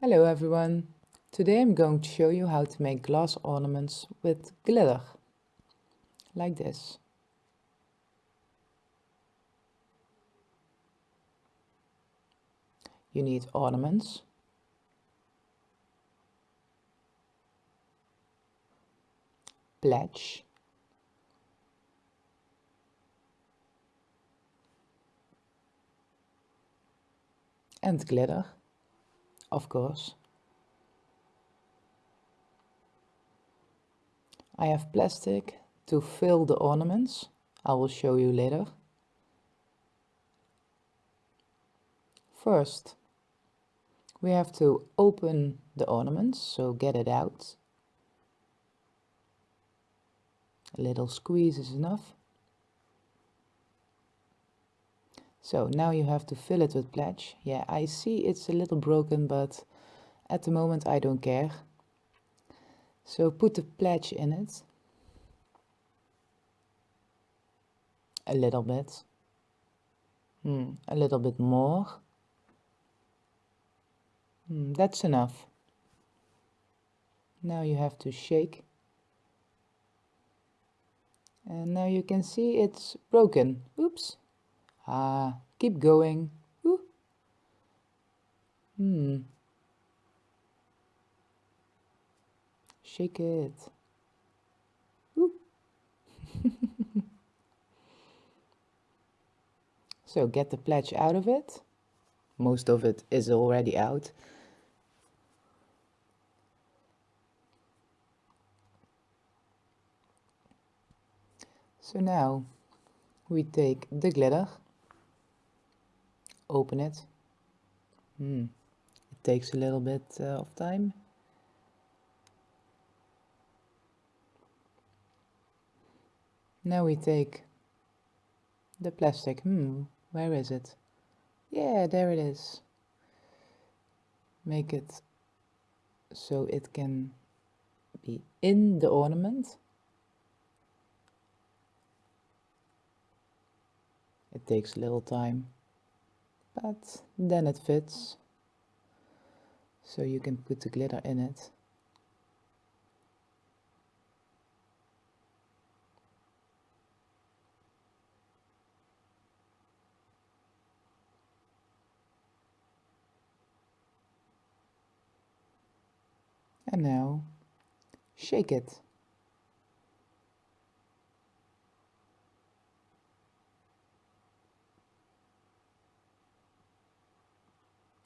Hello everyone! Today I'm going to show you how to make glass ornaments with glitter. Like this. You need ornaments. Pledge. And glitter of course. I have plastic to fill the ornaments. I will show you later. First, we have to open the ornaments, so get it out. A little squeeze is enough. So now you have to fill it with pledge. Yeah, I see it's a little broken, but at the moment I don't care. So put the pledge in it. A little bit. Hmm, a little bit more. Hmm, that's enough. Now you have to shake. And now you can see it's broken. Oops. Ah, keep going. Ooh. Hmm. Shake it. Ooh. so get the pledge out of it. Most of it is already out. So now we take the glitter open it. Hmm. It takes a little bit uh, of time. Now we take the plastic. Hmm, where is it? Yeah, there it is. Make it so it can be in the ornament. It takes a little time but then it fits. So you can put the glitter in it. And now shake it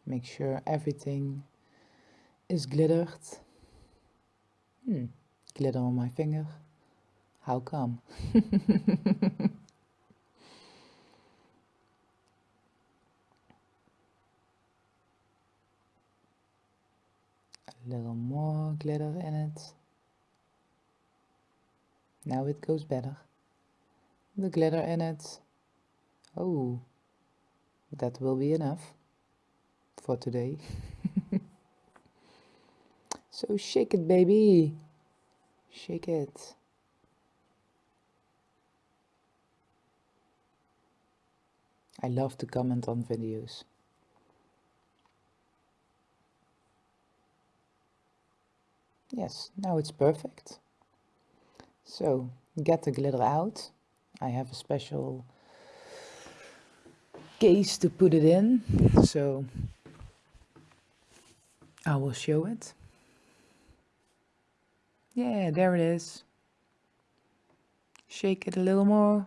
Make sure everything is glittered. Hmm, glitter on my finger. How come? A little more glitter in it. Now it goes better. The glitter in it. Oh, that will be enough for today. so shake it, baby. Shake it. I love to comment on videos. Yes, now it's perfect. So, get the glitter out. I have a special case to put it in. So, I will show it. Yeah, there it is. Shake it a little more.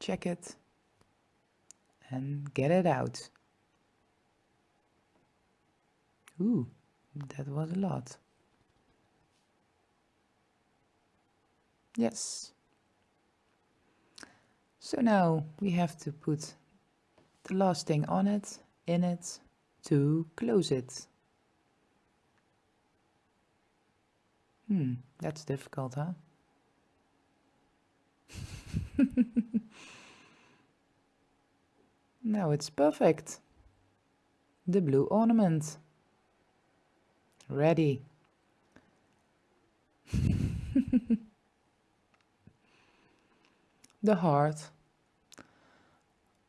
Check it. And get it out. Ooh, that was a lot. Yes. So now we have to put the last thing on it, in it, to close it. Hmm, that's difficult, huh? now it's perfect. The blue ornament. Ready. the heart.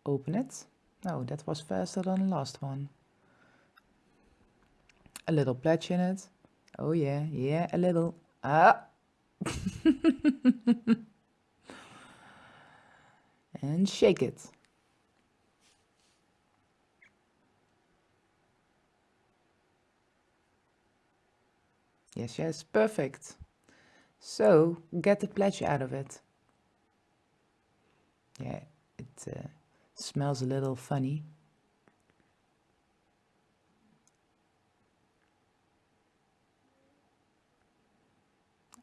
Open it. Oh, that was faster than the last one. A little pledge in it. Oh yeah, yeah, a little. Ah! and shake it. Yes, yes, perfect. So, get the pledge out of it. Yeah, it uh, smells a little funny.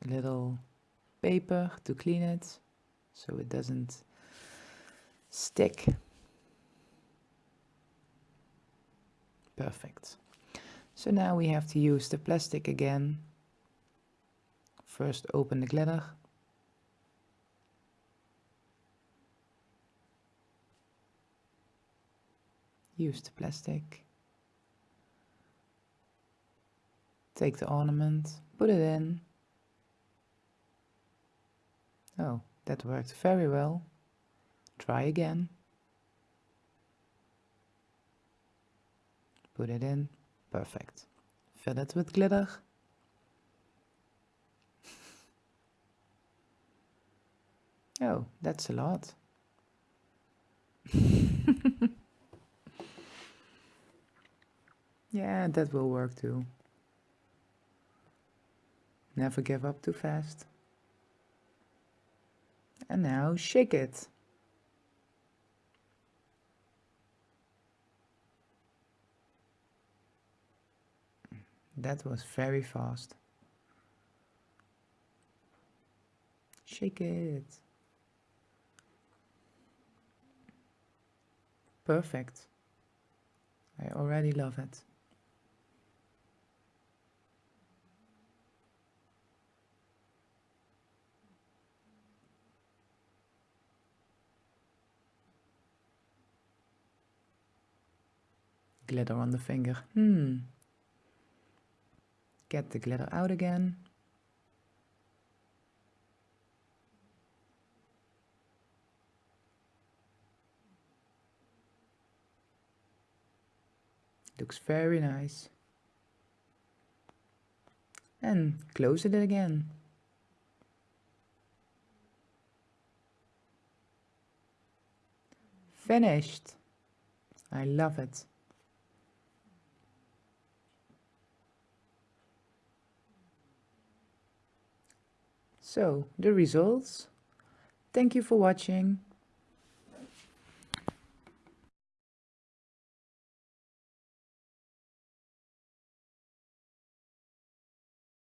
A little paper to clean it so it doesn't stick. Perfect. So now we have to use the plastic again. First open the glitter. Use the plastic. Take the ornament, put it in. Oh, that worked very well. Try again. Put it in. Perfect. Fill it with glitter. oh, that's a lot. yeah, that will work too. Never give up too fast. And now shake it. That was very fast. Shake it. Perfect. I already love it. Glitter on the finger. Hmm. Get the glitter out again. Looks very nice. And close it again. Finished. I love it. So, the results. Thank you for watching.